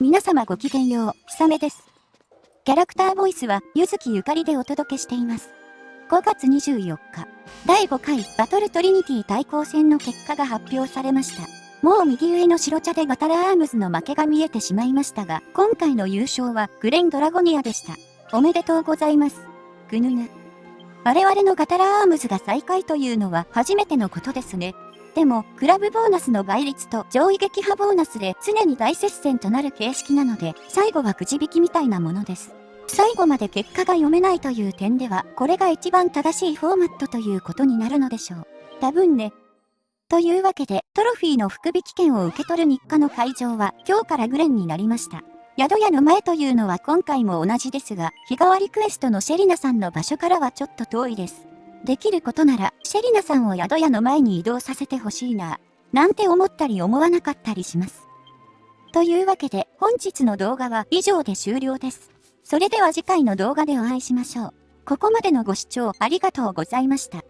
皆様ごきげんよう、ひさめです。キャラクターボイスは、ゆずきゆかりでお届けしています。5月24日、第5回バトルトリニティ対抗戦の結果が発表されました。もう右上の白茶でバタラアームズの負けが見えてしまいましたが、今回の優勝はグレンドラゴニアでした。おめでとうございます。ぐぬぬ。我々のガタラアームズが最下位というのは初めてのことですね。でも、クラブボーナスの倍率と上位撃破ボーナスで常に大接戦となる形式なので、最後はくじ引きみたいなものです。最後まで結果が読めないという点では、これが一番正しいフォーマットということになるのでしょう。多分ね。というわけで、トロフィーの福引券を受け取る日課の会場は今日からグレンになりました。宿屋の前というのは今回も同じですが、日替わりクエストのシェリナさんの場所からはちょっと遠いです。できることなら、シェリナさんを宿屋の前に移動させてほしいな、なんて思ったり思わなかったりします。というわけで、本日の動画は以上で終了です。それでは次回の動画でお会いしましょう。ここまでのご視聴ありがとうございました。